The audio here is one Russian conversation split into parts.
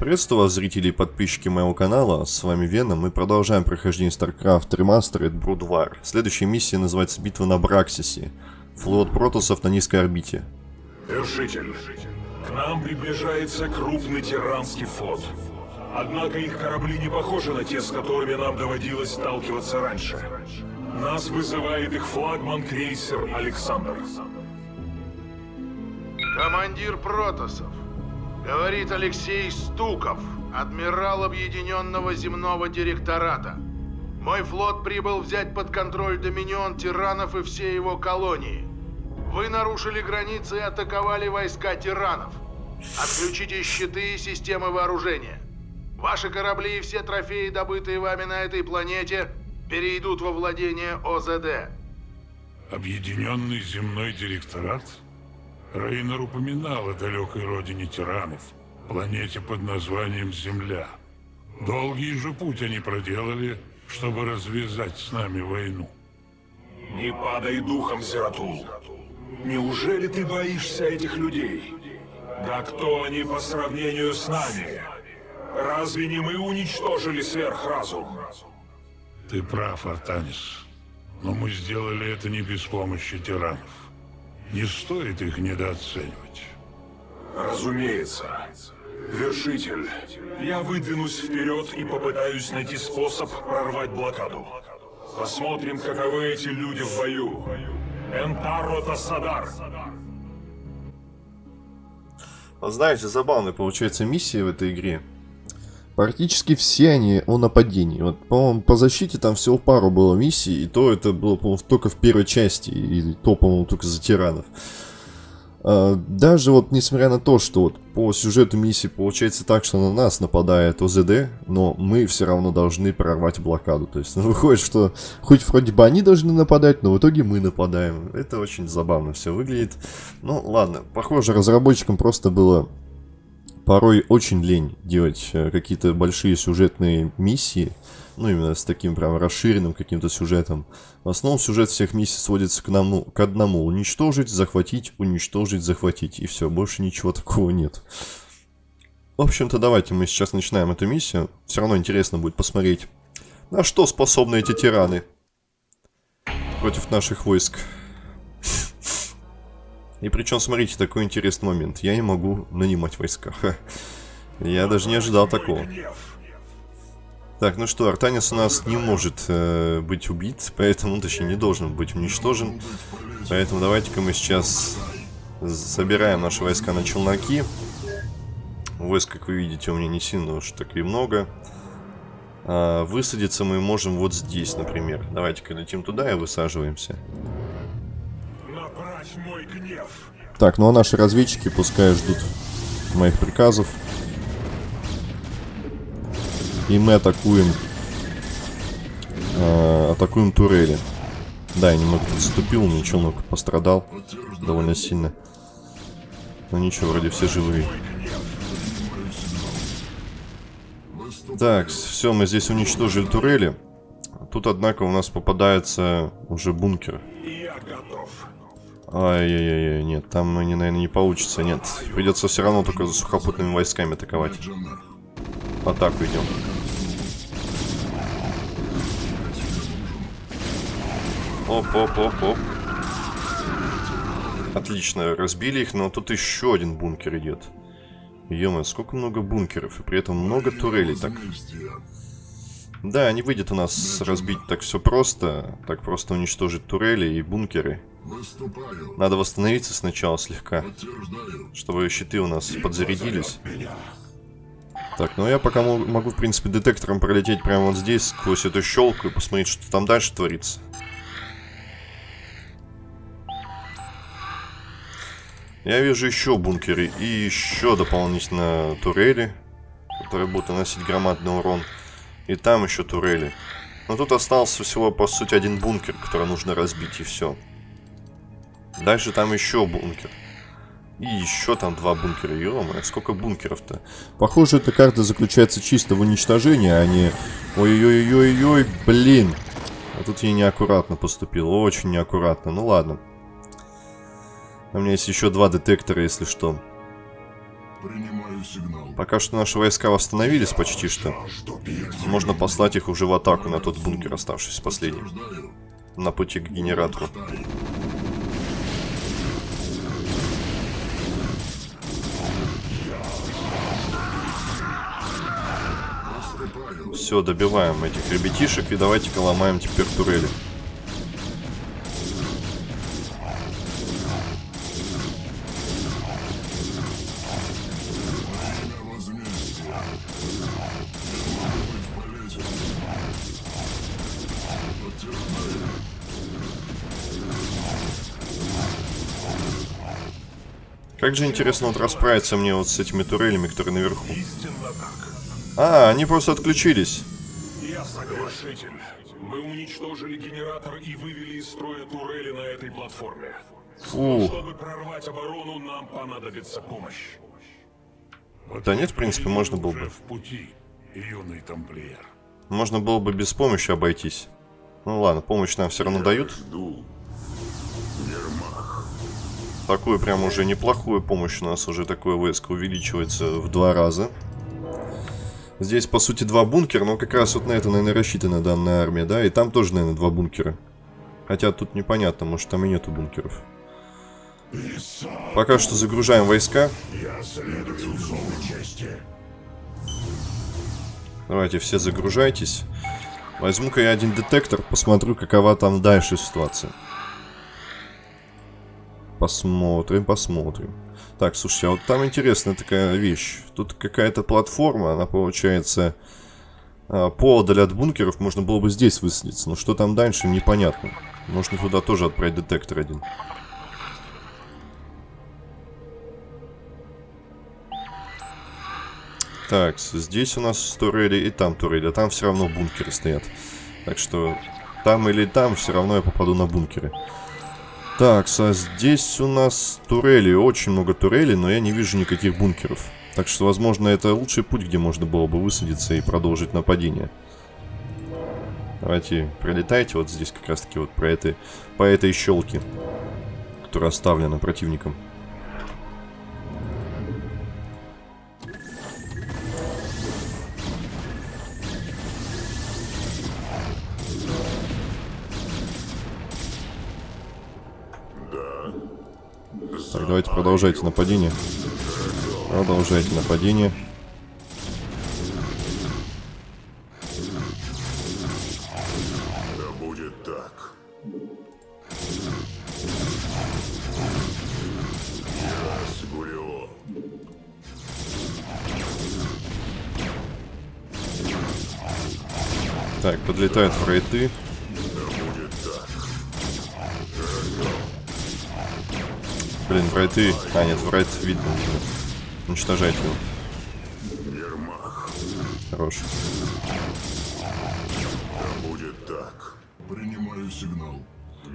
Приветствую вас, зрители и подписчики моего канала, с вами Вена, мы продолжаем прохождение StarCraft Remastered Brood War. Следующая миссия называется «Битва на Браксисе». Флот протоссов на низкой орбите. Вершитель, к нам приближается крупный тиранский флот. Однако их корабли не похожи на те, с которыми нам доводилось сталкиваться раньше. Нас вызывает их флагман-крейсер «Александр». Командир Протосов. Говорит Алексей Стуков, адмирал Объединенного земного директората. Мой флот прибыл взять под контроль Доминион тиранов и все его колонии. Вы нарушили границы и атаковали войска тиранов. Отключите щиты и системы вооружения. Ваши корабли и все трофеи, добытые вами на этой планете, перейдут во владение ОЗД. Объединенный земной директорат? Рейнер упоминал о далекой родине тиранов, планете под названием Земля. Долгий же путь они проделали, чтобы развязать с нами войну. Не падай духом, Зератул. Неужели ты боишься этих людей? Да кто они по сравнению с нами? Разве не мы уничтожили сверхразум? Ты прав, Артанис. Но мы сделали это не без помощи тиранов. Не стоит их недооценивать. Разумеется. Вершитель, я выдвинусь вперед и попытаюсь найти способ прорвать блокаду. Посмотрим, каковы эти люди в бою. Энтаро Тассадар. Знаете, забавная получается миссия в этой игре. Практически все они о нападении. Вот, по-моему, по защите там всего пару было миссий, и то это было, по-моему, только в первой части, и то, по-моему, только за тиранов. А, даже вот, несмотря на то, что вот по сюжету миссии получается так, что на нас нападает ОЗД, но мы все равно должны прорвать блокаду. То есть, ну, выходит, что хоть вроде бы они должны нападать, но в итоге мы нападаем. Это очень забавно все выглядит. Ну, ладно, похоже, разработчикам просто было порой очень лень делать э, какие-то большие сюжетные миссии, ну, именно с таким прям расширенным каким-то сюжетом. В основном сюжет всех миссий сводится к, нам, к одному. Уничтожить, захватить, уничтожить, захватить. И все, больше ничего такого нет. В общем-то, давайте мы сейчас начинаем эту миссию. Все равно интересно будет посмотреть, на что способны эти тираны против наших войск. И причем, смотрите, такой интересный момент. Я не могу нанимать войска. Я даже не ожидал такого. Так, ну что, Артанис у нас не может э, быть убит, поэтому, точнее, не должен быть уничтожен. Поэтому давайте-ка мы сейчас собираем наши войска на челноки. Войск, как вы видите, у меня не сильно уж так и много. А, высадиться мы можем вот здесь, например. Давайте-ка летим туда и высаживаемся. Так, ну а наши разведчики пускай ждут моих приказов. И мы атакуем... Э, атакуем турели. Да, я немного подступил, мне челнок пострадал довольно сильно. Но ничего, вроде все живые. Так, все, мы здесь уничтожили турели. Тут, однако, у нас попадается уже бункер. Ай-яй-яй, нет, там, они, наверное, не получится, нет. Придется все равно только за сухопутными войсками атаковать. В атаку идем. Оп-оп-оп-оп. Отлично, разбили их, но тут еще один бункер идет. ё сколько много бункеров, и при этом много турелей так. Да, не выйдет у нас разбить так все просто, так просто уничтожить турели и бункеры. Надо восстановиться сначала слегка, чтобы щиты у нас подзарядились. Так, ну я пока могу, в принципе, детектором пролететь прямо вот здесь, сквозь эту щелку и посмотреть, что там дальше творится. Я вижу еще бункеры и еще дополнительно турели, которые будут наносить громадный урон. И там еще турели. Но тут остался всего, по сути, один бункер, который нужно разбить, и все. Дальше там еще бункер. И еще там два бункера. ё сколько бункеров-то? Похоже, эта карта заключается чисто в уничтожении, а не... Ой-ой-ой-ой-ой, блин. А тут я неаккуратно поступил, очень неаккуратно. Ну ладно. У меня есть еще два детектора, если что. Принимаю Принимаю сигнал. Пока что наши войска восстановились почти что. Можно послать их уже в атаку на тот бункер, оставшийся последним. На пути к генератору. Все, добиваем этих ребятишек и давайте-ка ломаем теперь турели. Как же интересно вот расправиться мне вот с этими турелями, которые наверху. А, они просто отключились. Я соглашитель. Мы уничтожили генератор и вывели из строя турели на этой платформе. Фу. Чтобы прорвать оборону, нам понадобится помощь. Да нет, в принципе, можно было бы. в пути, юный тамплиер. Можно было бы без помощи обойтись. Ну ладно, помощь нам все равно дают. Жду. Такую прям уже неплохую помощь у нас уже такое войско увеличивается в два раза. Здесь, по сути, два бункера, но как раз вот на это, наверное, рассчитана данная армия, да? И там тоже, наверное, два бункера. Хотя тут непонятно, может там и нету бункеров. Пока что загружаем войска. Давайте все загружайтесь. Возьму-ка я один детектор, посмотрю, какова там дальше ситуация. Посмотрим, посмотрим. Так, слушайте, а вот там интересная такая вещь. Тут какая-то платформа, она получается а, поодаль от бункеров. Можно было бы здесь высадиться, но что там дальше, непонятно. Можно туда тоже отправить детектор один. Так, здесь у нас турели и там турели, а там все равно бункеры стоят. Так что там или там все равно я попаду на бункеры. Так, а здесь у нас турели, очень много турелей, но я не вижу никаких бункеров. Так что, возможно, это лучший путь, где можно было бы высадиться и продолжить нападение. Давайте, пролетайте вот здесь как раз-таки вот про этой, по этой щелке, которая оставлена противником. Давайте продолжайте нападение. Продолжайте нападение. Да будет так. Так, подлетают фрейты. Фрейты... А, нет, фрейт видно уже. Уничтожайте его. Хорош. Будет так. Принимаю сигнал.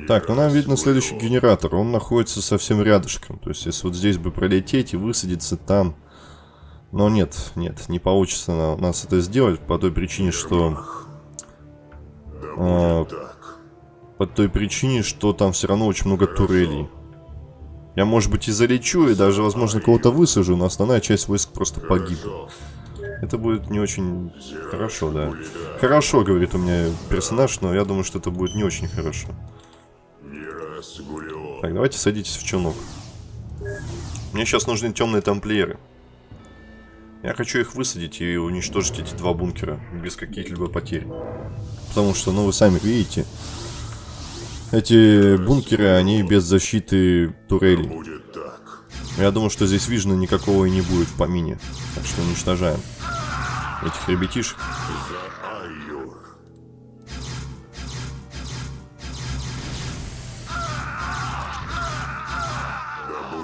Так, ну нам видно следующий генератор. Он находится совсем рядышком. То есть, если вот здесь бы пролететь и высадиться там... Но нет, нет, не получится у нас это сделать по той причине, что... Так. по той причине, что там все равно очень много турелей. Я, может быть, и залечу, и даже, возможно, кого-то высажу, но основная часть войск просто погибнет. Это будет не очень хорошо, да. Хорошо, говорит у меня персонаж, но я думаю, что это будет не очень хорошо. Так, давайте садитесь в челнок. Мне сейчас нужны темные тамплиеры. Я хочу их высадить и уничтожить эти два бункера без каких-либо потерь. Потому что, ну, вы сами видите, эти бункеры, они без защиты турелей. Я думаю, что здесь вижена никакого и не будет в помине. Так что уничтожаем этих ребятишек.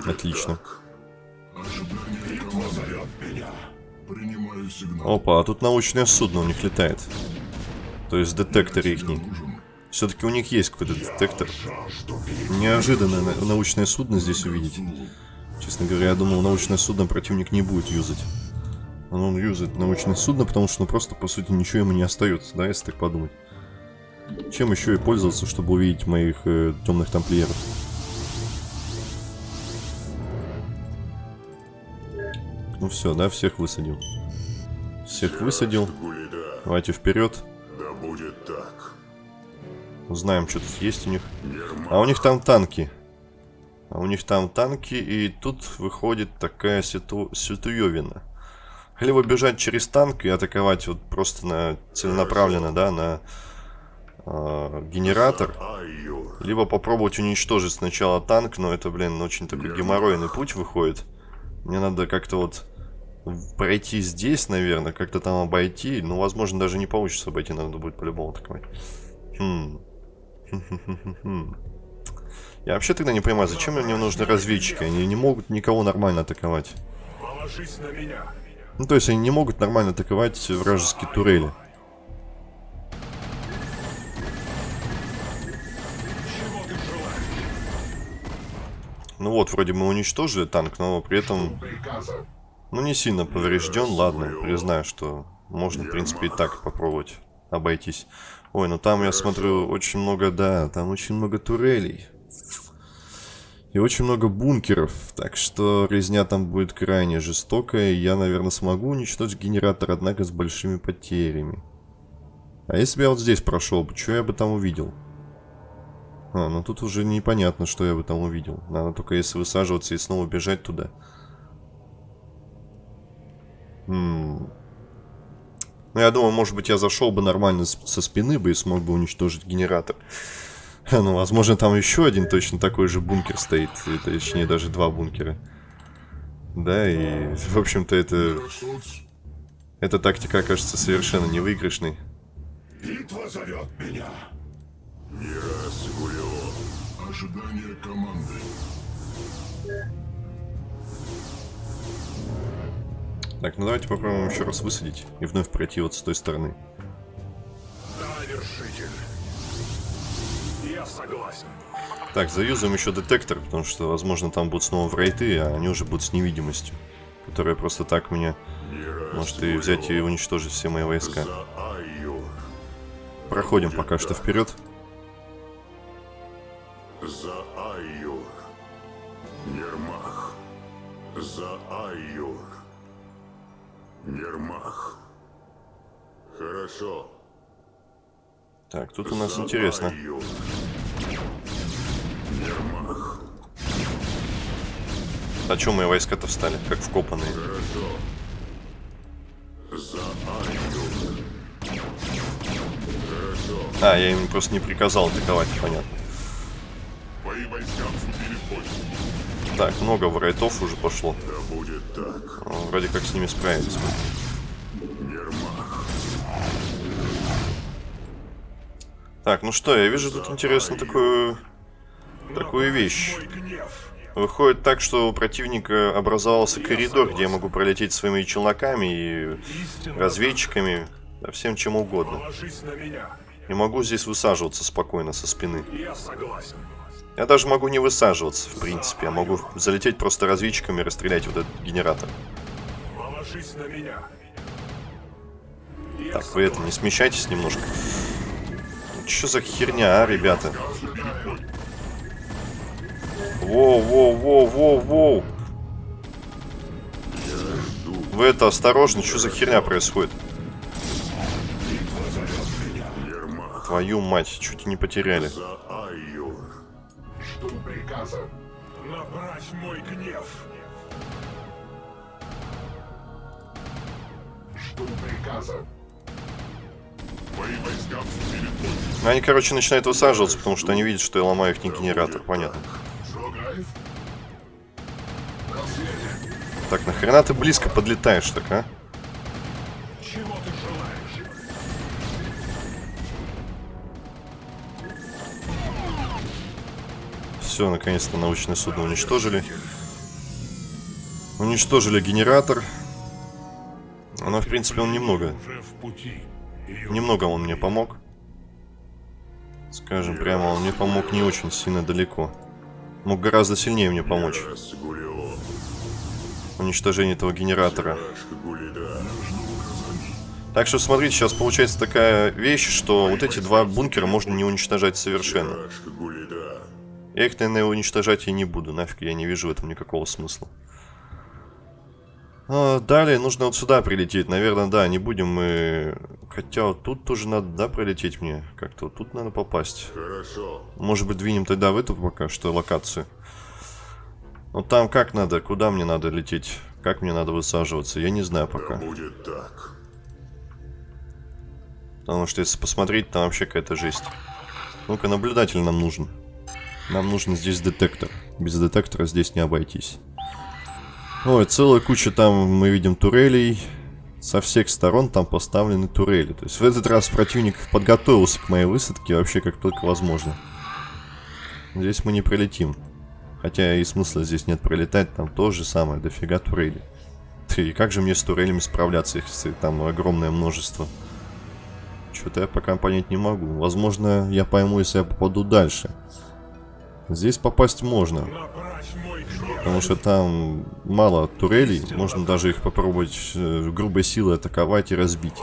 Отлично. Опа, а тут научное судно у них летает. То есть детектор их. Нужен. Все-таки у них есть какой-то детектор. Неожиданное на- научное судно здесь увидеть. Честно говоря, я думал, научное судно противник не будет юзать. Но он юзает научное судно, потому что, ну, просто, по сути, ничего ему не остается, да, если так подумать. Чем еще и пользоваться, чтобы увидеть моих э, темных тамплиеров? Ну все, да, всех высадил. Всех высадил. Давайте вперед. да будет так. Узнаем, что тут есть у них. А у них там танки. А у них там танки, и тут выходит такая ситу... ситуевина. Либо бежать через танк и атаковать вот просто на целенаправленно, да, на э, генератор. Либо попробовать уничтожить сначала танк, но это, блин, очень такой геморройный путь выходит. Мне надо как-то вот пройти здесь, наверное, как-то там обойти. Ну, возможно, даже не получится обойти, надо будет по-любому атаковать. Хм. Я вообще тогда не понимаю, зачем мне нужны разведчики? Они не могут никого нормально атаковать. Положись на меня. Ну, то есть они не могут нормально атаковать вражеские турели. Ну вот, вроде мы уничтожили танк, но при этом, ну, не сильно поврежден. Ладно, признаю, что можно, в принципе, и так попробовать обойтись. Ой, ну там, я смотрю, очень много, да, там очень много турелей. И очень много бункеров, так что резня там будет крайне жестокая, я, наверное, смогу уничтожить генератор, однако с большими потерями. А если бы я вот здесь прошел что я бы там увидел? А, ну тут уже непонятно, что я бы там увидел. Надо только если высаживаться и снова бежать туда. М. Ну, я думаю, может быть, я зашел бы нормально со спины бы и смог бы уничтожить генератор. Ну, возможно, там еще один точно такой же бункер стоит. Точнее, даже два бункера. Да, и, в общем-то, это... Эта тактика окажется совершенно невыигрышной. Битва зовет меня. Гуляло. Ожидание команды. Так, ну давайте попробуем еще раз высадить и вновь пройти вот с той стороны. Да, вершитель. Я согласен. Так, заюзаем еще детектор, потому что, возможно, там будут снова врайты, а они уже будут с невидимостью. Которая просто так меня Не может и взять и уничтожить все мои войска. Проходим пока что вперед. Так, тут у нас интересно. А чем мои войска-то встали? Как вкопанные. А, я им просто не приказал атаковать, понятно. Так, много врайтов уже пошло. Вроде как с ними справились. Так, ну что, я вижу тут интересно такую... Такую вещь. Выходит так, что у противника образовался коридор, где я могу пролететь своими челноками и разведчиками, да всем чем угодно. Не могу здесь высаживаться спокойно со спины. Я даже могу не высаживаться, в принципе. Я могу залететь просто разведчиками и расстрелять вот этот генератор. Так, вы это, не смещайтесь немножко. Что за херня, а, ребята? Воу, воу, воу, воу, воу. Вы это, осторожно, что за херня происходит? Твою мать, чуть не потеряли. Набрать мой гнев. Жду приказа. Они, короче, начинают высаживаться, потому что они видят, что я ломаю их генератор, понятно. Так, нахрена ты близко подлетаешь так, а? Все, наконец-то научное судно уничтожили. Уничтожили генератор. Но, в принципе, он немного. Немного он мне помог. Скажем прямо, он мне помог не очень сильно далеко. Мог гораздо сильнее мне помочь. Уничтожение этого генератора. Так что смотрите, сейчас получается такая вещь, что вот эти два бункера можно не уничтожать совершенно. Я их, наверное, уничтожать и не буду. Нафиг, я не вижу в этом никакого смысла. А, далее нужно вот сюда прилететь. Наверное, да, не будем мы... Хотя вот тут тоже надо, да, прилететь мне. Как-то вот тут надо попасть. Хорошо. Может быть, двинем тогда в эту пока что локацию. Ну там как надо? Куда мне надо лететь? Как мне надо высаживаться? Я не знаю Да пока. будет так. Потому что если посмотреть, там вообще какая-то жесть. Ну-ка, наблюдатель нам нужен. Нам нужен здесь детектор. Без детектора здесь не обойтись. Ой, целая куча там, мы видим, турелей. Со всех сторон там поставлены турели. То есть в этот раз противник подготовился к моей высадке вообще как только возможно. Здесь мы не прилетим. Хотя и смысла здесь нет пролетать, там то же самое, дофига турели. И как же мне с турелями справляться, если там огромное множество? Что-то я пока понять не могу. Возможно, я пойму, если я попаду дальше. Здесь попасть можно. Потому что там мало турелей. Можно даже их попробовать э, грубой силой атаковать и разбить.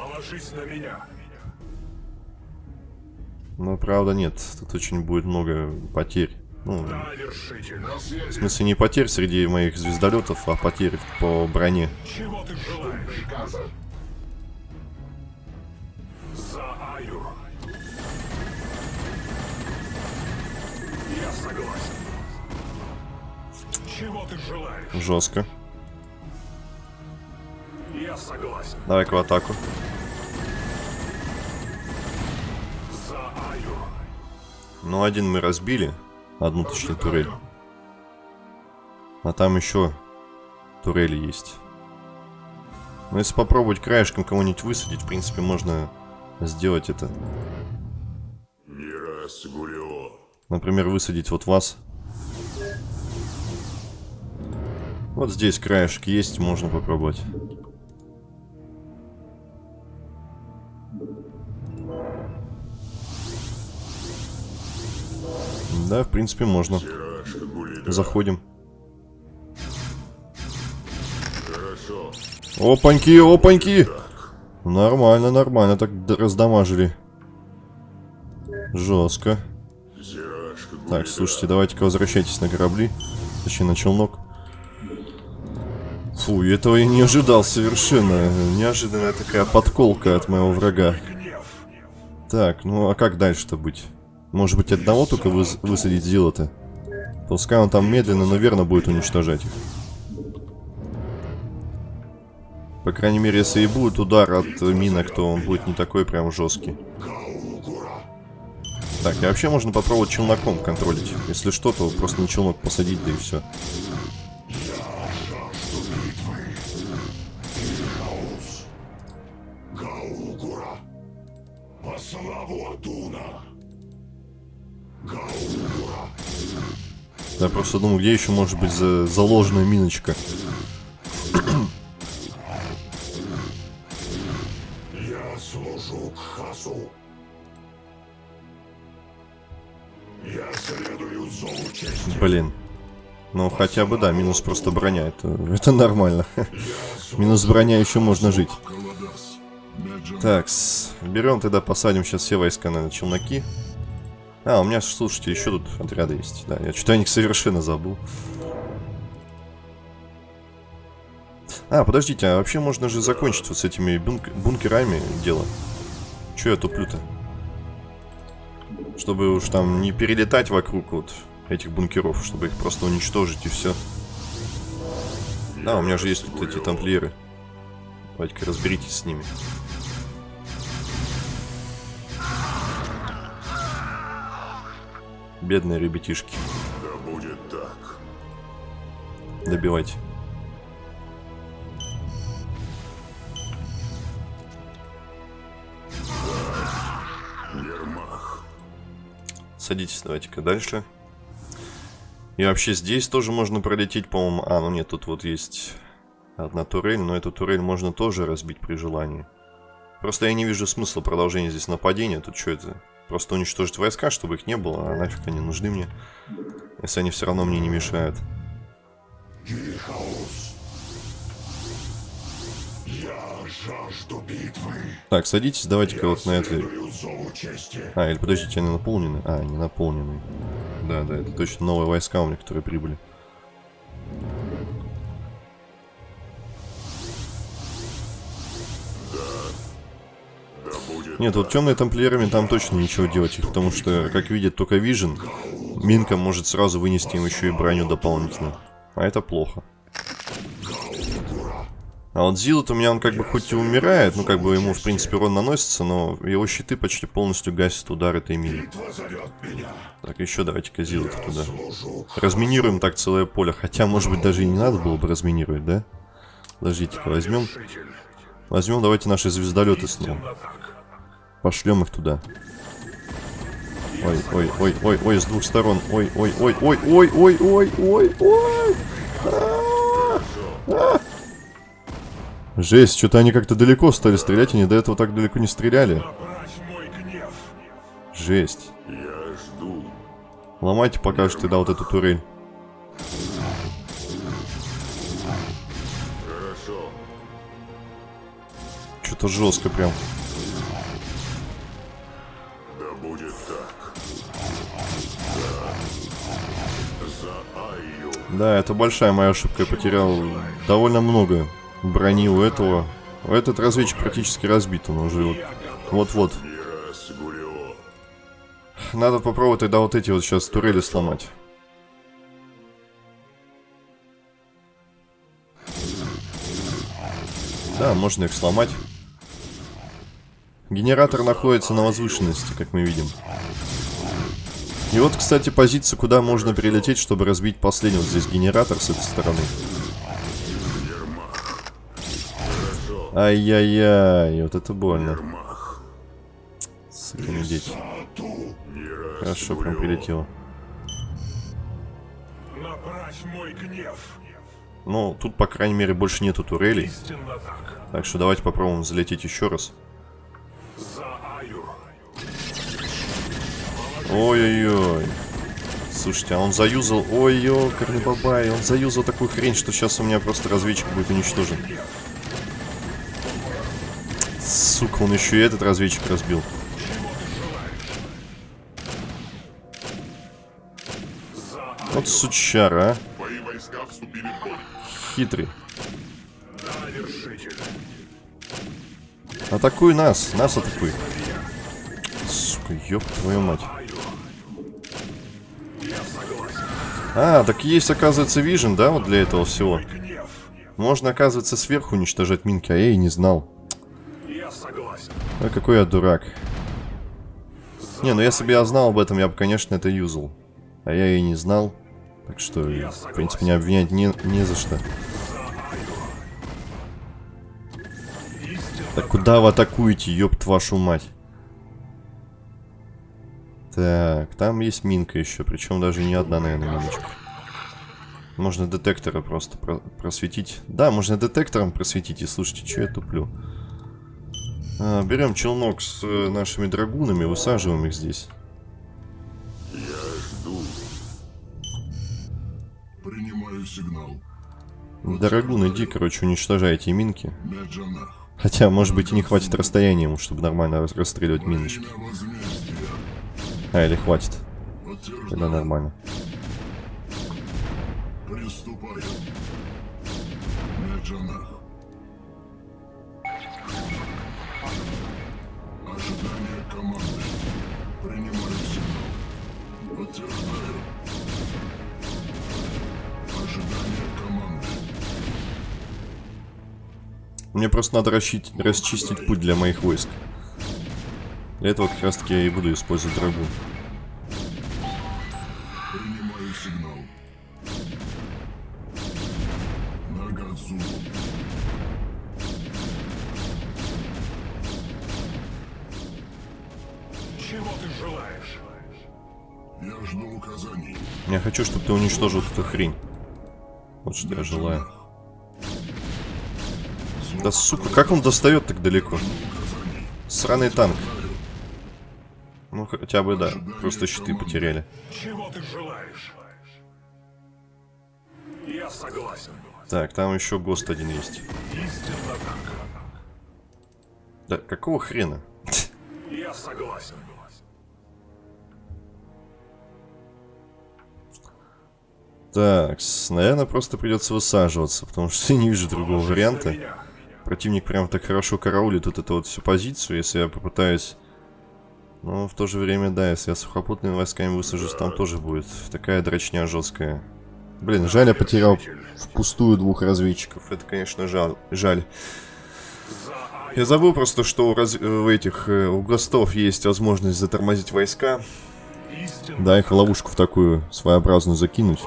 Но правда нет, тут очень будет много потерь. Ну, в смысле не потерь среди моих звездолетов, а потерь по броне. Чего ты желаешь? За. Я согласен. Чего ты желаешь? Жестко. Я согласен. Давай-ка в атаку. Ну, один мы разбили. Одну, точнее, турель. А там еще турели есть. Но если попробовать краешком кого-нибудь высадить, в принципе, можно сделать это. Например, высадить вот вас. Вот здесь краешек есть, можно попробовать. Да, в принципе, можно. Заходим. Опаньки, опаньки! Нормально, нормально, так раздамажили. Жестко. Так, слушайте, давайте-ка возвращайтесь на корабли. Точнее, на челнок. Фу, этого я не ожидал совершенно. Неожиданная такая подколка от моего врага. Так, ну а как дальше-то быть? Может быть, одного только выс- высадить зило-то? Пускай он там медленно, но верно будет уничтожать их. По крайней мере, если и будет удар от минок, то он будет не такой прям жесткий. Так, и вообще можно попробовать челноком контролить. Если что, то просто на челнок посадить, да и все. Я просто думаю, где еще может быть за- заложенная миночка. Я служу Хасу. Я следую зову чести. Блин. Ну, хотя бы, да, минус просто броня. Это, это нормально. Минус броня еще можно жить. Так, берем тогда, посадим сейчас все войска на челноки. А, у меня, слушайте, еще тут отряды есть. Да, я что-то о них совершенно забыл. А, подождите, а вообще можно же закончить вот с этими бунк- бункерами дело. Че я туплю-то? Чтобы уж там не перелетать вокруг вот этих бункеров, чтобы их просто уничтожить и все. Да, у меня же есть тут эти тамплиеры. Давайте-ка разберитесь с ними. Бедные ребятишки. Да будет так. Добивайте. Садитесь, давайте-ка дальше. И вообще здесь тоже можно пролететь, по-моему. А, ну нет, тут вот есть одна турель, но эту турель можно тоже разбить при желании. Просто я не вижу смысла продолжения здесь нападения. Тут что это? Просто уничтожить войска, чтобы их не было, а нафиг они нужны мне. Если они все равно мне не мешают. Жажду битвы. Так, садитесь, давайте-ка вот на чести. А, или подождите, они наполнены? А, они наполнены. Да, да, это точно новые войска у меня, которые прибыли. Нет, вот темные тамплиерами там точно ничего делать потому что, как видит только Вижен, Минка может сразу вынести им еще и броню дополнительно. А это плохо. А вот Зилот у меня, он как бы хоть и умирает, ну как бы ему в принципе урон наносится, но его щиты почти полностью гасят удар этой мины. Так, еще давайте-ка Зилота туда. Разминируем так целое поле, хотя может быть даже и не надо было бы разминировать, да? Подождите-ка, возьмем... Возьмем давайте наши звездолеты снова. Пошлем их туда. Ой, ой, ой, ой, ой, с двух сторон. Ой, ой, ой, ой, ой, ой, ой, ой, ой. А, а. Жесть, что-то они как-то далеко стали стрелять, они до этого так далеко не стреляли. Жесть. Я жду. Ломайте пока что тогда вот эту турель. Что-то жестко прям. Да, это большая моя ошибка. Я потерял довольно много брони у этого. Этот разведчик практически разбит. Он уже вот- вот-вот. Надо попробовать тогда вот эти вот сейчас турели сломать. Да, можно их сломать. Генератор находится на возвышенности, как мы видим. И вот, кстати, позиция, куда можно перелететь, чтобы разбить последний вот здесь генератор с этой стороны. Ай-яй-яй, вот это больно. Дети. Мирас Хорошо, прям прилетело. Ну, тут, по крайней мере, больше нету турелей. Так что давайте попробуем залететь еще раз. Ой-ой-ой. Слушайте, а он заюзал... Ой-ой, бабай, он заюзал такую хрень, что сейчас у меня просто разведчик будет уничтожен. Сука, он еще и этот разведчик разбил. Вот сучара, а. Хитрый. Атакуй нас, нас атакуй. Сука, ёб твою мать. А, так есть, оказывается, вижен, да, вот для этого всего. Можно, оказывается, сверху уничтожать минки, а я и не знал. Я. Ой, какой я дурак. Не, ну если бы я знал об этом, я бы, конечно, это юзал. А я и не знал. Так что, в принципе, не обвинять не, не за что. Так куда вы атакуете, ёб вашу мать? Так, там есть минка еще, причем даже не одна, наверное, миночка. Можно детектора просто про- просветить. Да, можно детектором просветить. И слушайте, что я туплю? А, берем челнок с э, нашими драгунами, высаживаем их здесь. Я жду. Принимаю сигнал. Драгун, иди, короче, уничтожайте минки. Меджанах. Хотя, может быть, и не хватит расстояния ему, чтобы нормально рас- расстреливать миночки. А, или хватит. Тогда нормально. Мне просто надо расчить- расчистить путь для моих войск. Для этого как раз таки я и буду использовать драгун. Принимаю сигнал. Нагадзу. Чего ты желаешь? Я жду указаний. Я хочу, чтобы ты уничтожил эту хрень. Вот что я желаю. Да сука, как он достает так далеко? Сраный танк. Хотя бы да. Просто щиты потеряли. Чего ты желаешь? Я согласен. Так, там еще ГОСТ один есть. Да какого хрена? Я согласен. Так, наверное, просто придется высаживаться, потому что я не вижу другого варианта. Противник прям так хорошо караулит вот эту вот всю позицию, если я попытаюсь... Но в то же время, да, если я сухопутными войсками высажусь, там тоже будет такая дрочня жесткая. Блин, жаль, я потерял впустую двух разведчиков. Это, конечно, жаль. жаль. Я забыл просто, что у, раз... у этих э, у гостов есть возможность затормозить войска. Да, их в ловушку в такую своеобразную закинуть.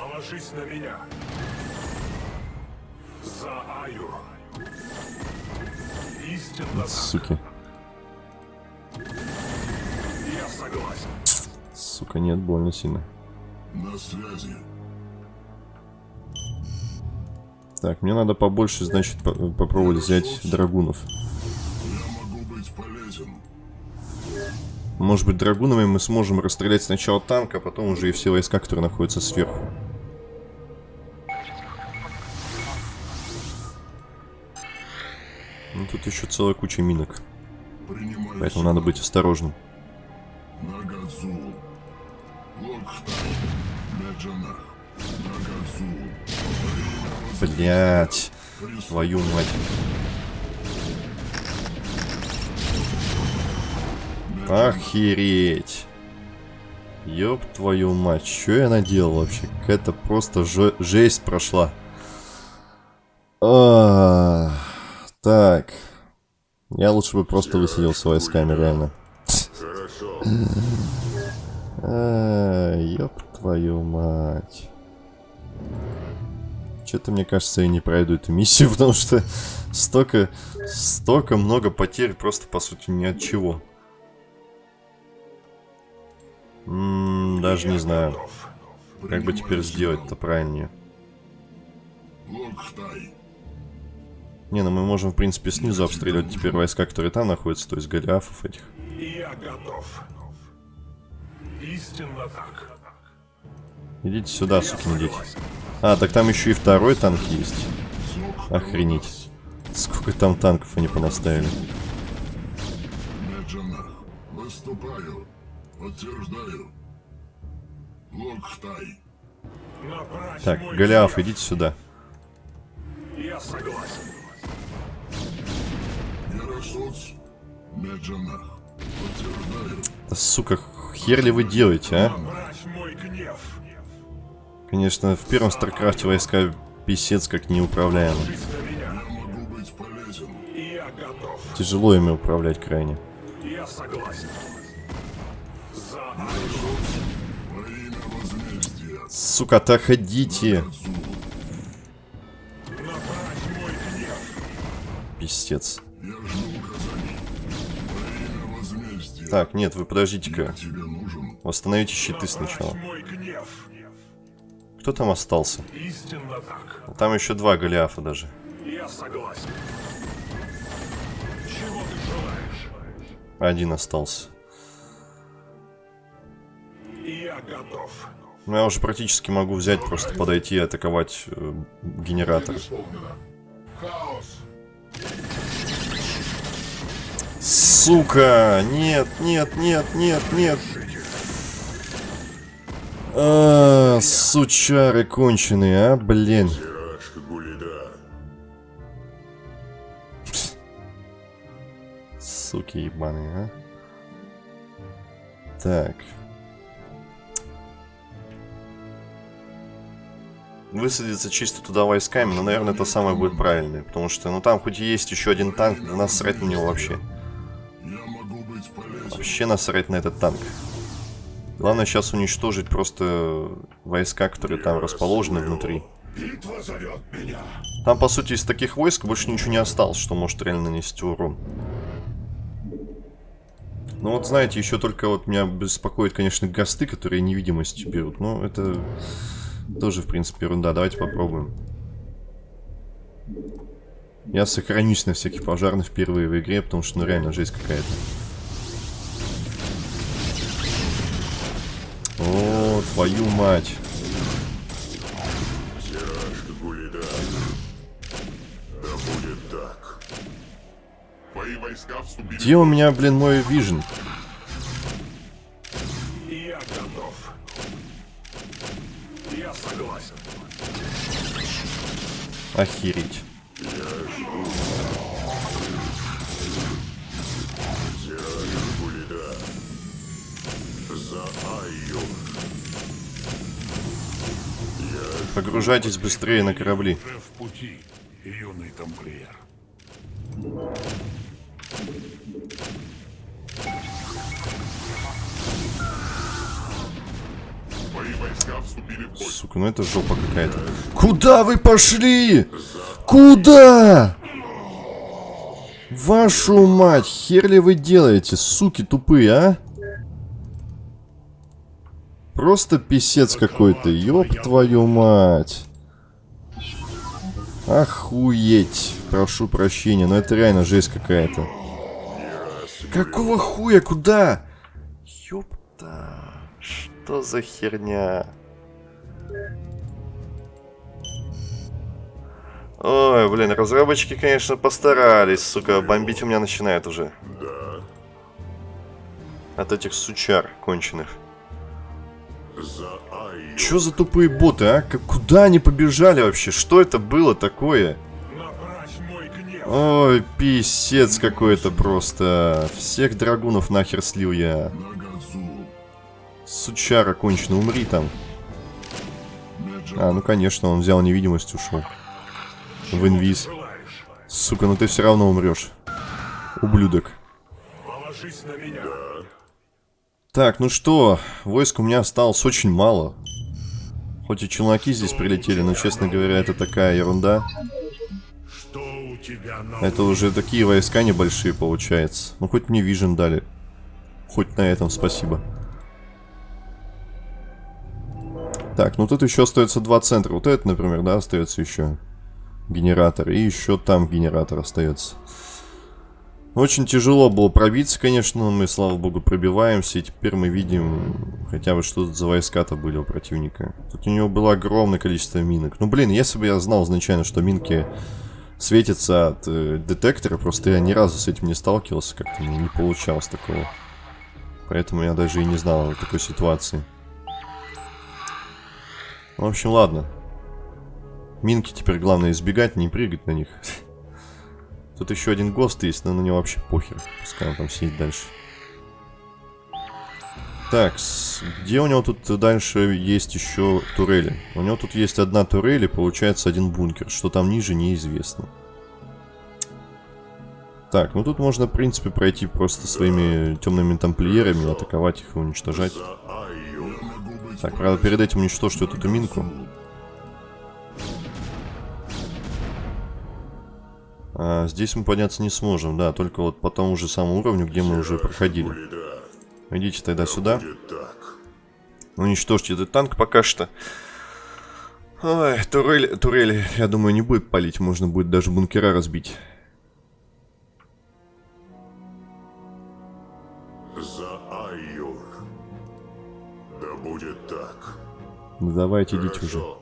Суки. Сука, нет, больно сильно. На связи. Так, мне надо побольше, значит, по- попробовать взять драгунов. Я могу быть полезен. Может быть, драгунами мы сможем расстрелять сначала танк, а потом уже и все войска, которые находятся сверху. Ну, тут еще целая куча минок, Принимаю поэтому надо быть осторожным. Блять, твою мать. Охереть. Ёб твою мать, что я наделал вообще? Какая-то просто же- жесть прошла. А, так. Я лучше бы просто высадился войсками, реально. Хорошо. А, ёб твою мать. Что-то, мне кажется, я не пройду эту миссию, потому что столько, столько много потерь просто, по сути, ни от чего. М, даже не знаю, как бы теперь сделать-то правильнее. Не, ну мы можем, в принципе, снизу обстреливать теперь войска, которые там находятся, то есть голиафов этих. Я готов. Истинно так. Идите сюда, дети. согласен. А, так там еще и второй танк есть. Охренеть. Сколько там танков они понаставили. Выступаю. Подтверждаю. Направь Так, Голиаф, идите сюда. Я согласен. Да, сука, хер ли вы делаете, а? Конечно, в первом Старкрафте войска писец как неуправляемы. Тяжело ими управлять крайне. Сука. Во имя возмездия. Так, нет, вы подождите-ка. Восстановите щиты сначала. Кто там остался? Истинно так. Там еще два Голиафа даже. Я согласен. Чего ты желаешь? Один остался. Я готов. Ну, я уже практически могу взять, просто подойти и атаковать э, генератор. Сука! Нет, нет, нет, нет, нет! А, сучары конченые, а, блин. Суки ебаные, а. Так. Высадиться чисто туда войсками, но, наверное, это самое будет правильное. Потому что, ну, там хоть и есть еще один танк, да насрать на него вообще. Вообще насрать на этот танк. Главное сейчас уничтожить просто войска, которые там расположены внутри. Битва зовет меня. Там, по сути, из таких войск больше ничего не осталось, что может реально нанести урон. Ну вот, знаете, еще только вот меня беспокоит, конечно, гасты, которые невидимостью берут. Но это тоже, в принципе, ерунда. Давайте попробуем. Я сохранюсь на всяких пожарных впервые в игре, потому что, ну, реально, жесть какая-то. О, твою мать. Гулида. Да будет так. Твои войска вступили. Где у меня, блин, мой вижен? Я готов. Я согласен. Охереть. Погружайтесь быстрее на корабли. В пути, юный тамплиер. Сука, ну это жопа какая-то. Куда вы пошли? Куда? Вашу мать, хер ли вы делаете, суки тупые, а? Просто писец какой-то, ёб твою мать. Охуеть. Прошу прощения, но это реально жесть какая-то. Какого хуя, куда? Ёпта. Что за херня? Ой, блин, разработчики, конечно, постарались, сука, бомбить у меня начинает уже. От этих сучар конченых. Чё за тупые боты, а? Как, куда они побежали вообще? Что это было такое? Ой, писец какой-то просто. Всех драгунов нахер слил я. Сучара конченый, умри там. А, ну конечно, он взял невидимость, ушел. В инвиз. Сука, ну ты все равно умрешь. Ублюдок. Положись на меня. Так, ну что, войск у меня осталось очень мало. Хоть и челноки здесь прилетели, но, честно говоря, это такая ерунда. Это уже такие войска небольшие, получается. Ну, хоть мне вижен дали. Хоть на этом спасибо. Так, ну тут еще остается два центра. Вот это, например, да, остается еще генератор. И еще там генератор остается. Очень тяжело было пробиться, конечно, но мы, слава богу, пробиваемся. И теперь мы видим хотя бы, что за войска-то были у противника. Тут у него было огромное количество минок. Ну, блин, если бы я знал изначально, что минки светятся от э, детектора, просто я ни разу с этим не сталкивался, как-то не получалось такого. Поэтому я даже и не знал о такой ситуации. В общем, ладно. Минки теперь главное избегать, не прыгать на них. Тут еще один ГОСТ есть, но на него вообще похер. Пускай он там сидит дальше. Так, где у него тут дальше есть еще турели? У него тут есть одна турель и получается один бункер. Что там ниже, неизвестно. Так, ну тут можно, в принципе, пройти просто своими темными тамплиерами, атаковать их и уничтожать. Так, правда, перед этим уничтожьте вот эту минку. А, здесь мы подняться не сможем, да, только вот по тому же самому уровню, где мы уже проходили. Идите тогда сюда. Так. Уничтожьте этот танк пока что. Ой, турели, турели, я думаю, не будет палить, можно будет даже бункера разбить. За Айю. Да будет так. Ну, давайте идите уже.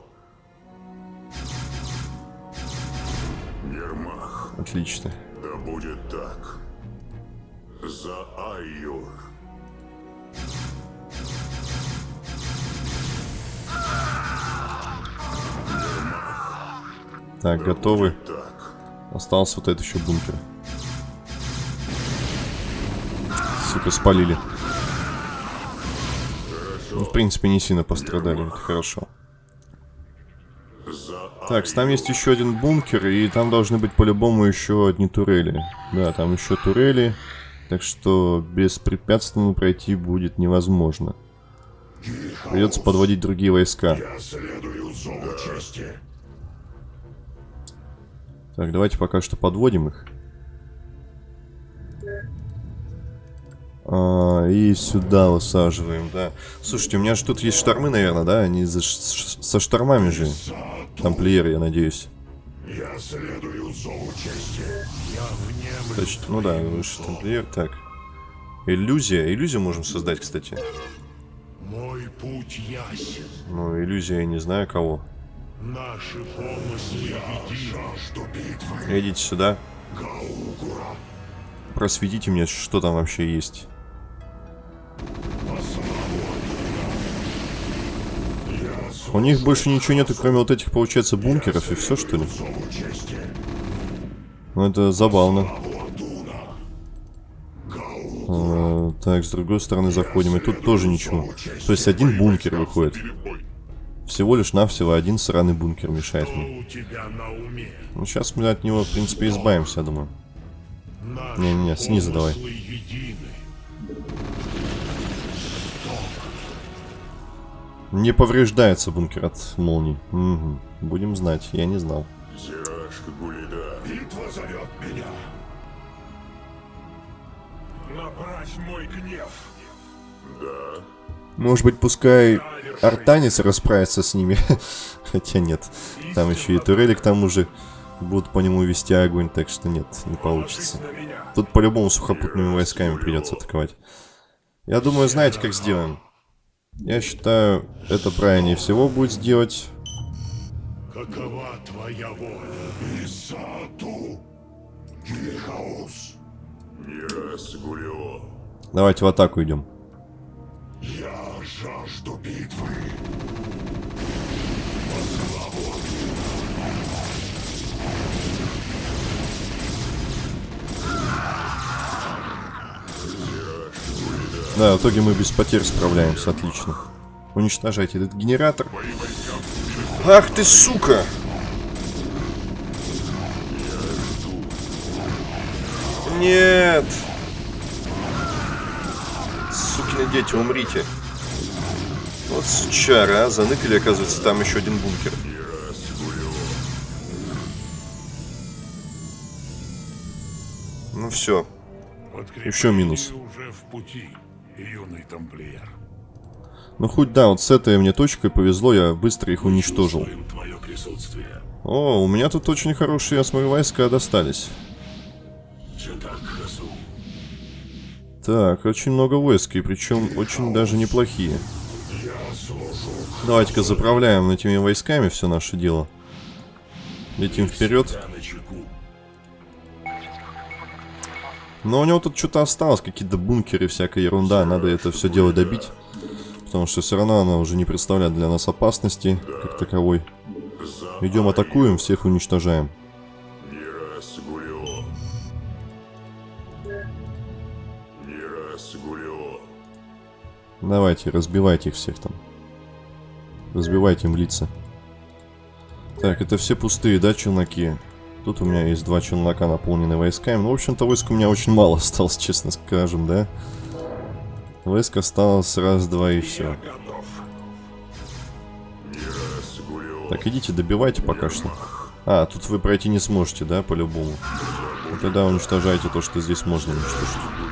Отлично. Да будет так. За Айю. Так, готовы. Так. Остался вот этот еще бункер. Сука, спалили. Ну, в принципе, не сильно пострадали, это хорошо. Так, там есть еще один бункер, и там должны быть по-любому еще одни турели. Да, там еще турели, так что беспрепятственно пройти будет невозможно. Придется подводить другие войска. Так, давайте пока что подводим их. А, и сюда высаживаем, да. Слушайте, у меня же тут есть штормы, наверное, да? Они за со штормами же. Тамплиеры, я надеюсь. Я следую зову чести. Я внемлю Точно, ну да, выше тамплиер. Так. Иллюзия. Иллюзию можем создать, кстати. Мой путь ясен. Ну, иллюзия, я не знаю кого. Наши помыслы. Идите сюда. Просветите мне, что там вообще есть. У них больше ничего нету, кроме вот этих, получается, бункеров и все, что ли? Ну, это забавно. А, так, с другой стороны заходим, и тут тоже ничего. То есть один бункер выходит. Всего лишь навсего один сраный бункер мешает мне. Ну, сейчас мы от него, в принципе, избавимся, я думаю. Не-не-не, снизу давай. Не повреждается бункер от молний. Мгм. Будем знать, я не знал. Зирашка Гулида. Битва зовет меня. Направь мой гнев. Да. Может быть, пускай Артанис расправится с ними. Хотя нет. Там еще и турели к тому же будут по нему вести огонь, так что нет, не получится. Тут по-любому сухопутными войсками придется атаковать. Я думаю, знаете, как сделаем? Я считаю, это правильнее всего будет сделать. Какова твоя воля? Исату. Гильхаус. Давайте в атаку идем. Да, в итоге мы без потерь справляемся, отлично. Уничтожайте этот генератор. Ах ты, сука! Нет! Сукины дети, умрите. Вот сучара, а, заныкали, оказывается, там еще один бункер. Ну все, Еще минус. уже в пути, юный тамплиер. Ну хоть да, вот с этой мне точкой повезло, я быстро их уничтожил. Твое присутствие. О, у меня тут очень хорошие, я смотрю, войска достались. Так, очень много войск, и причем очень даже неплохие. Давайте-ка заправляем этими войсками все наше дело. Летим вперед. Но у него тут что-то осталось, какие-то бункеры, всякая ерунда. Надо это все дело добить. Потому что все равно она уже не представляет для нас опасности, как таковой. Идем атакуем, всех уничтожаем. Давайте, разбивайте их всех там. Разбивайте им лица. Так, это все пустые, да, челноки? Тут у меня есть два челнока, наполненные войсками. Ну, в общем-то, войск у меня очень мало осталось, честно скажем, да? Войск осталось раз-два и все. Так, идите, добивайте пока что. А, тут вы пройти не сможете, да, по-любому? Ну, тогда уничтожайте то, что здесь можно уничтожить.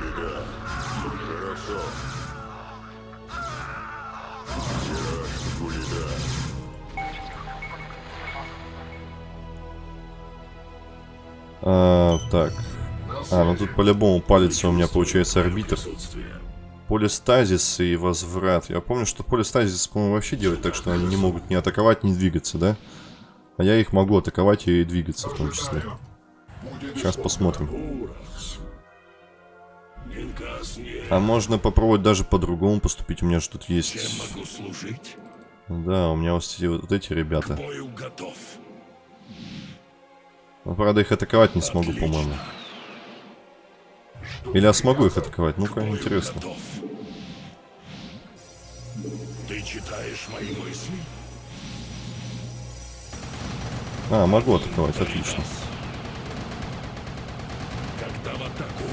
Ну тут по-любому палится у меня, получается, арбитр. Полистазис и возврат. Я помню, что полистазис, по-моему, вообще делать так, что они не могут ни атаковать, ни двигаться, да? А я их могу атаковать и двигаться в том числе. Сейчас посмотрим. А можно попробовать даже по-другому поступить. У меня же тут есть... Да, у меня вот эти, вот эти ребята. Но, правда, их атаковать не смогу, по-моему. Или я смогу их атаковать? Ну-ка, интересно. Ты читаешь мои мысли? А, могу атаковать, отлично. Когда в атаку.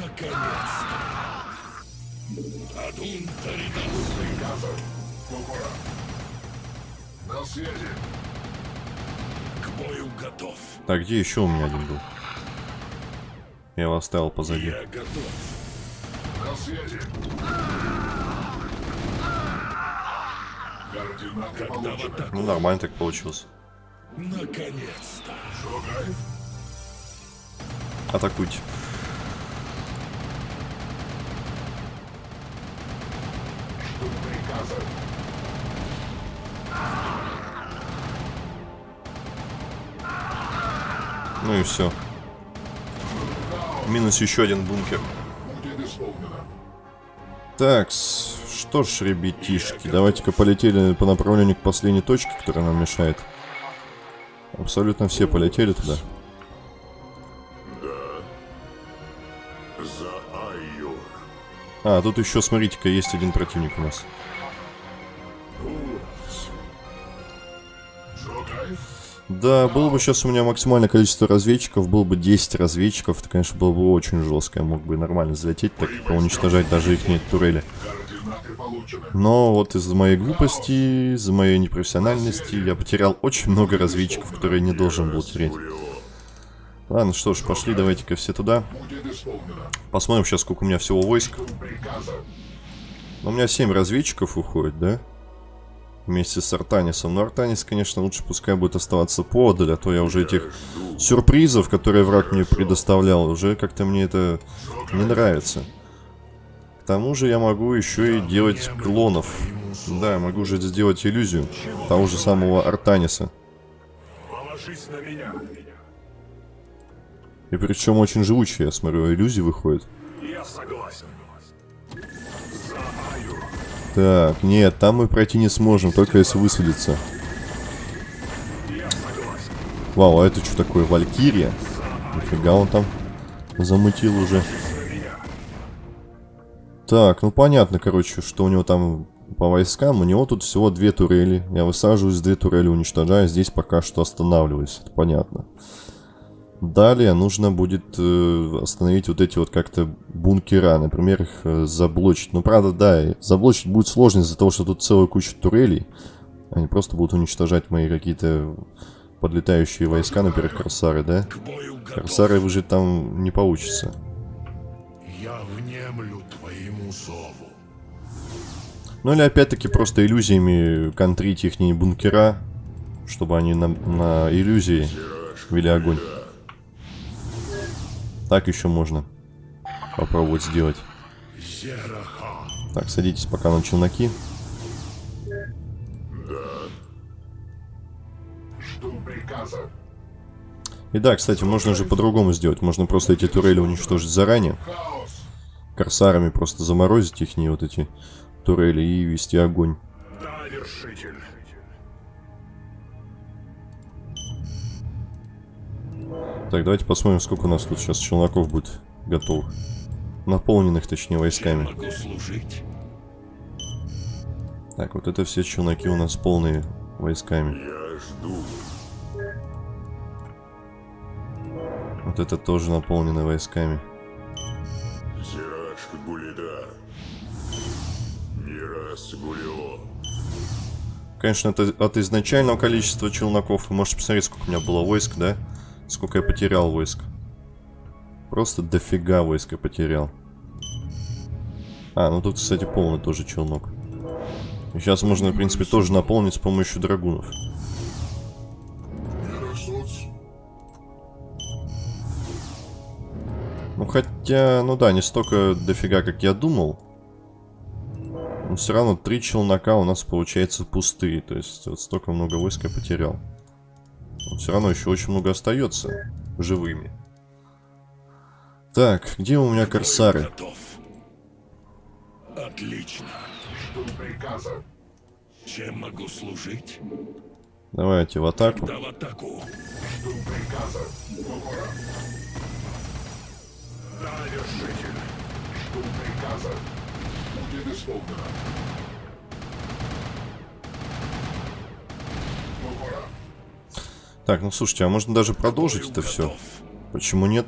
Наконец-то. Адун Таридас. На связи. К бою готов. Так, где еще у меня один был? Я его оставил позади. Я готов. На связи. Координаты. Ну, нормально так получилось. Наконец-то. Атакуйте. Приказы. Ну и все. Минус еще один бункер. Так, что ж, ребятишки, давайте-ка полетели по направлению к последней точке, которая нам мешает. Абсолютно все полетели туда. За А, тут еще, смотрите-ка, есть один противник у нас. Да, было бы сейчас у меня максимальное количество разведчиков, было бы 10 разведчиков, это, конечно, было бы очень жестко. Я мог бы нормально залететь, так и уничтожать даже их турели. Но вот из-за моей глупости, из-за моей непрофессиональности я потерял очень много разведчиков, которые не должен был терять. Ладно, что ж, пошли, давайте-ка все туда. Посмотрим сейчас, сколько у меня всего войск. Ну, У меня 7 разведчиков уходит, да? Вместе с Артанисом. Но Артанис, конечно, лучше пускай будет оставаться подаль, а то я уже этих сюрпризов, которые враг мне предоставлял, уже как-то мне это не нравится. К тому же я могу еще и делать клонов. Да, я могу же сделать иллюзию того же самого Артаниса. И причем очень живучие, я смотрю, иллюзии выходят. Я согласен. Так, нет, там мы пройти не сможем, только если высадиться. Вау, а это что такое, Валькирия? Нифига он там замутил уже. Так, ну понятно, короче, что у него там по войскам. У него тут всего две турели. Я высаживаюсь, две турели уничтожаю. Здесь пока что останавливаюсь. Это понятно. Далее нужно будет э, остановить вот эти вот как-то бункера. Например, их э, заблочить. Ну, правда, да, заблочить будет сложно из-за того, что тут целая куча турелей. Они просто будут уничтожать мои какие-то подлетающие войска, например, корсары, да? Корсары выжить там не получится. Я внемлю твоему зову. Ну или опять-таки просто иллюзиями контрить их бункера, чтобы они на, на иллюзии вели огонь. Так еще можно попробовать сделать. Так, садитесь пока на челноки. И да, кстати, можно же по-другому сделать. Можно просто эти турели уничтожить заранее. Корсарами просто заморозить их, не вот эти турели, и вести огонь. Так, давайте посмотрим, сколько у нас тут сейчас челноков будет готовых. Наполненных, точнее, войсками. Так, вот это все челноки у нас полные войсками. Я жду. Вот это тоже наполнено войсками. Зираш Гулида. Мирас Гулио. Конечно, это от изначального количества челноков. Вы можете посмотреть, сколько у меня было войск, да? Сколько я потерял войск. Просто дофига войск я потерял. А, ну тут, кстати, полный тоже челнок. Сейчас можно, в принципе, тоже наполнить с помощью драгунов. Ну, хотя, ну да, не столько дофига, как я думал. Но все равно три челнока у нас, получается, пустые. То есть, вот столько много войск я потерял. Но все равно еще очень много остается живыми. Так, где у меня корсары? Готов. Отлично. Жду приказа. Чем могу служить? Давайте в атаку. Да в атаку. Жду приказа. Покора. Да, вершитель. Жду приказа. Будет исполнено. Так, ну слушайте, а можно даже продолжить это все? Почему нет?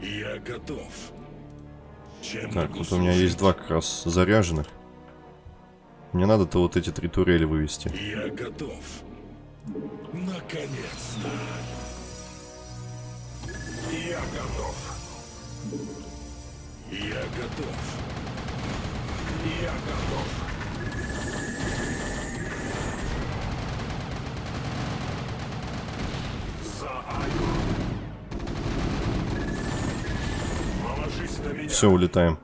Я готов. Чем Так, вот у меня есть два как раз заряженных. Мне надо-то вот эти три турели вывести. Я готов. Наконец-то. Я готов. Я готов. Я готов. За Аю. Положись на меня. Все, улетаем.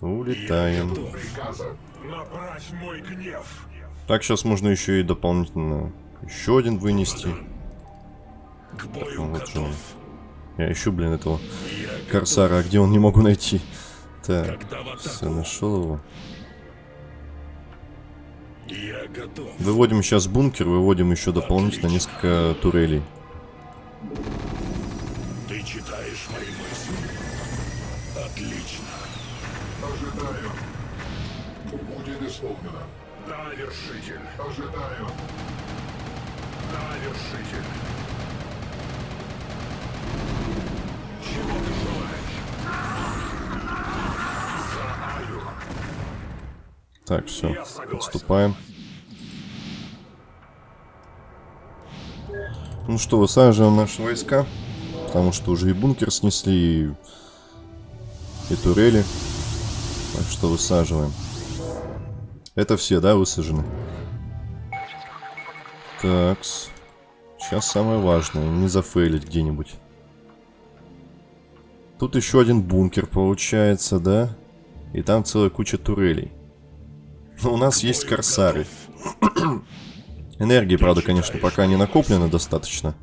Улетаем. Так, сейчас можно еще и дополнительно еще один вынести. К бою Ну, вот же он. Я ищу, блин, этого корсара, а где он не могу найти. Так, все, нашел его. Я готов. Выводим сейчас бункер, выводим еще дополнительно несколько турелей. Исполнено. Да, вершитель. Ожидаю. Да, вершитель. Чего ты желаешь? За Аю. Так, все. Отступаем. Ну что, высаживаем наши войска. Потому что уже и бункер снесли, и, и турели. Так что высаживаем. Это все, да, высажены? Такс. Сейчас самое важное, не зафейлить где-нибудь. Тут еще один бункер получается, да? И там целая куча турелей. Но у нас есть корсары. Энергии, правда, конечно, пока не накоплено достаточно.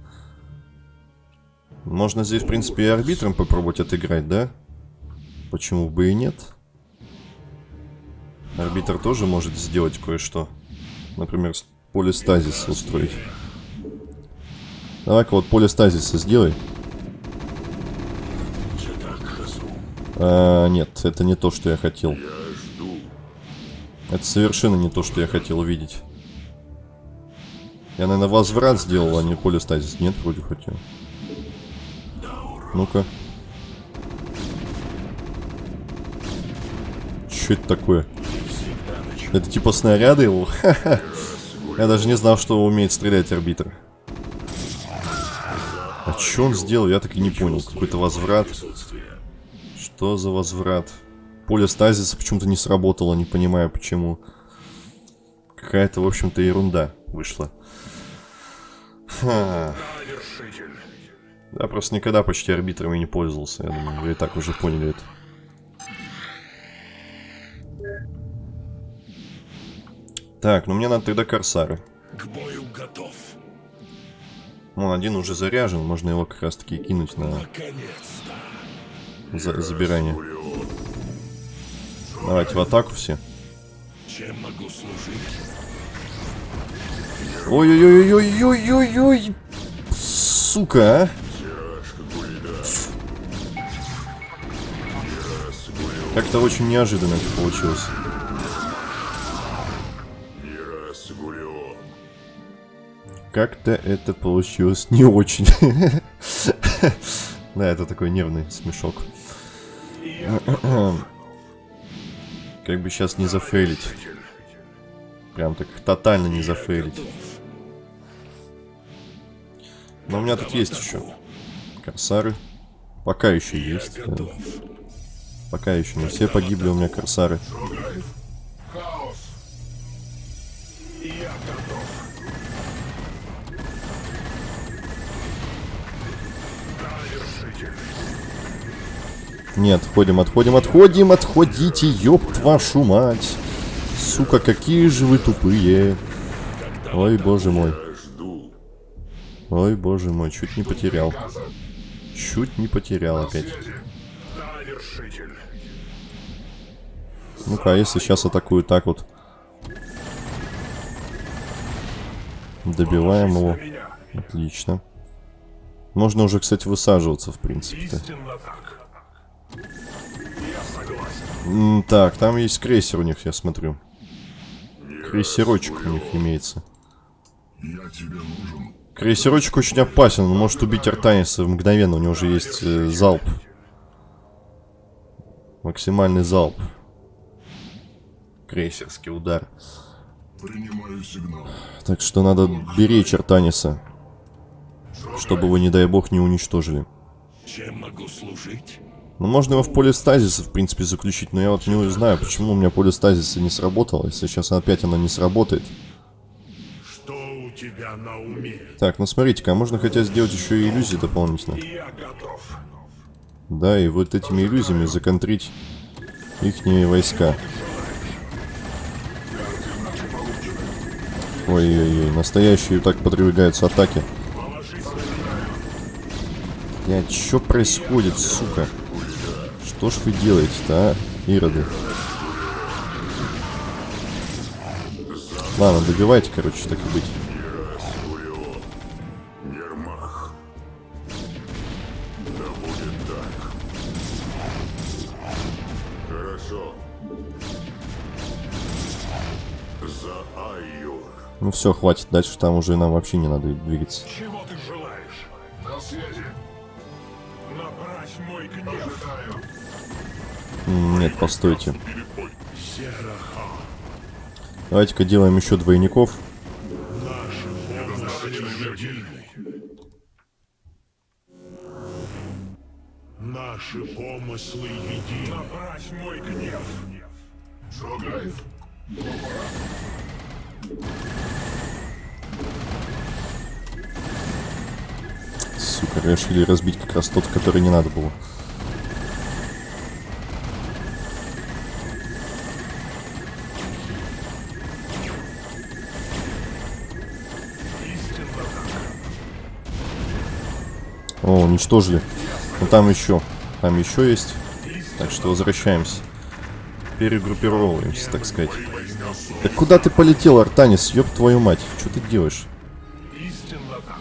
Можно здесь, в принципе, и арбитром попробовать отыграть, да? Почему бы и нет? Арбитр тоже может сделать кое-что. Например, с- полистазис устроить. Давай-ка вот полистазиса сделай. А, нет, это не то, что я хотел. Это совершенно не то, что я хотел увидеть. Я, наверное, возврат сделал, а не полистазис. Нет, вроде хотел. Ну-ка. Что это такое? Это типа снаряды его? Я даже не знал, что умеет стрелять арбитр. А что он сделал, я так и не понял. Какой-то возврат. Что за возврат? Поле стазиса почему-то не сработало, не понимаю почему. Какая-то, в общем-то, ерунда вышла. Ха. Я просто никогда почти арбитрами не пользовался. Я думаю, вы и так уже поняли это. Так, ну мне надо тогда корсары. К бою готов. Вон один уже заряжен, можно его как раз таки кинуть на за- забирание. Давайте в атаку все. Чем могу служить? Ой-ой-ой-ой-ой-ой-ой! Сука, а! Как-то очень неожиданно это получилось. Как-то это получилось не очень. Да, это такой нервный смешок. Как бы сейчас не зафейлить. Прям так тотально не зафейлить. Но у меня тут есть еще. Корсары. Пока еще есть. Пока еще не все погибли у меня корсары. Нет, отходим, отходим, отходим, отходите, ёб вашу мать. Сука, какие же вы тупые. Ой, боже мой. Ой, боже мой, чуть не потерял. Чуть не потерял опять. Ну-ка, а если сейчас атакую так вот? Добиваем его. Отлично. Можно уже, кстати, высаживаться, в принципе-то. Так. Там есть крейсер у них, я смотрю. Крейсерочек у них имеется. Крейсерочек очень опасен, он может убить Артаниса мгновенно, у него уже есть э, залп. Максимальный залп. Крейсерский удар. Так что надо беречь Артаниса. Чтобы его, не дай бог, не уничтожили. Чем могу служить? Ну, можно его в поле стазиса, в принципе, заключить, но я вот не знаю, почему у меня поле стазиса не сработало, если сейчас опять оно не сработает. Что у тебя на уме? Так, ну смотрите-ка, а можно хотя сделать еще и иллюзии дополнительно. Я готов. Да, и вот этими иллюзиями законтрить ихние войска. Ой-ой-ой, настоящие так подвигаются атаки. Блядь, что происходит, сука? Что ж вы делаете-то, а, ироды? Ладно, добивайте, короче, так и быть. Ну все, хватит, дальше там уже нам вообще не надо двигаться. Нет, постойте. Давайте-ка делаем еще двойников. Наши помыслы едины. Направь мой гнев. Шагает. Сука, решили разбить как раз тот, который не надо было. Уничтожили. Ну там еще. Там еще есть. Так что возвращаемся. Перегруппировываемся, так сказать. Да куда ты полетел, Артанис? Ёб твою мать. Что ты делаешь? Истинно так.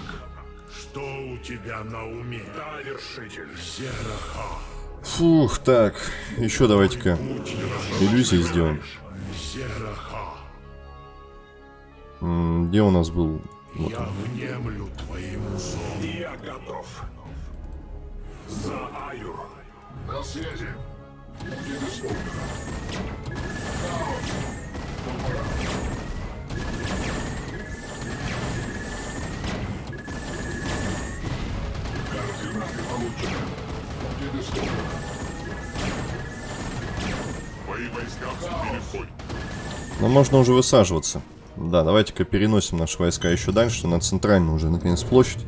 Что у тебя на уме? Да, вершитель. Сераха. Фух, так. Еще давайте-ка иллюзии сделаем. Где у нас был? Вот Я внемлю твоему зову. Я готов. За Аюр. На связи. Будет исполнено. Координаты получены. Будет исполнено. Мои войска вступили в бой. Но можно уже высаживаться. Да, давайте-ка переносим наши войска еще дальше, на центральную уже, наконец, площадь.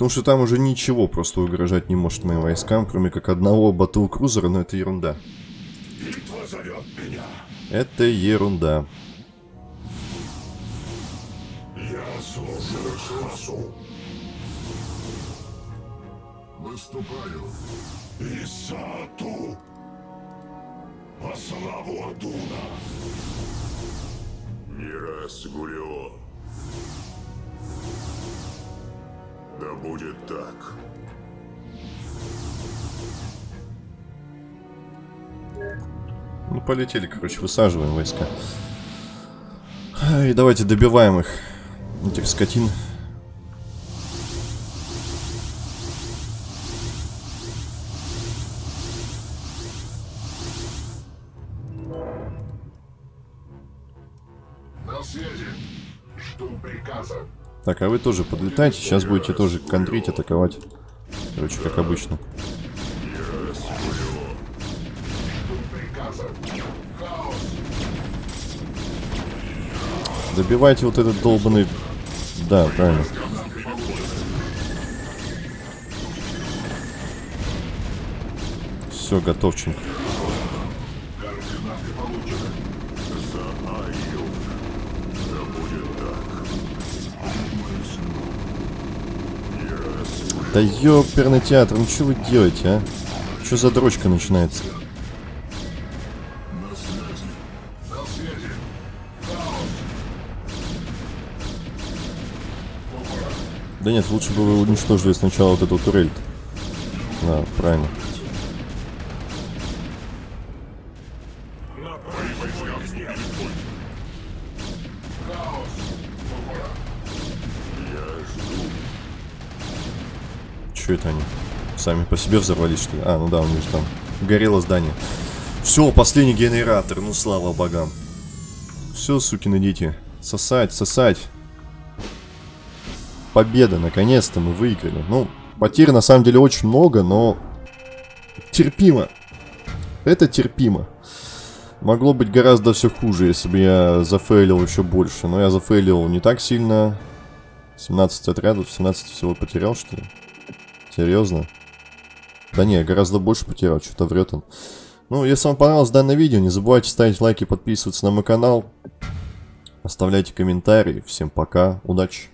Потому что там уже ничего просто угрожать не может моим войскам, кроме как одного батл-крузера, но это ерунда. Это ерунда. Я служу. Выступаю. Исату. По славу Адуна. Раз Гулио. Да будет так. Ну, полетели, короче, высаживаем войска. И давайте добиваем их, этих скотин. Так, а вы тоже подлетайте, сейчас будете тоже контрить, атаковать. Короче, как обычно. Добивайте вот этот долбанный... Да, правильно. Все, готовченько. Да ёперный театр, ну что вы делаете, а? Что за дрочка начинается? Да нет, лучше бы вы уничтожили сначала вот эту турель. Да, правильно. Они? Сами по себе взорвались, что ли? А, ну да, у них там горело здание. Все, последний генератор, ну слава богам. Все, сукины дети. Сосать, сосать. Победа, наконец-то мы выиграли. Ну, потерь на самом деле очень много, но терпимо. Это терпимо. Могло быть гораздо все хуже, если бы я зафейлил еще больше. Но я зафейлил не так сильно. 17 отрядов, 17 всего потерял, что ли? Серьезно? Да не, гораздо больше потерял, что-то врет он. Ну, если вам понравилось данное видео, не забывайте ставить лайки, подписываться на мой канал. Оставляйте комментарии. Всем пока, удачи.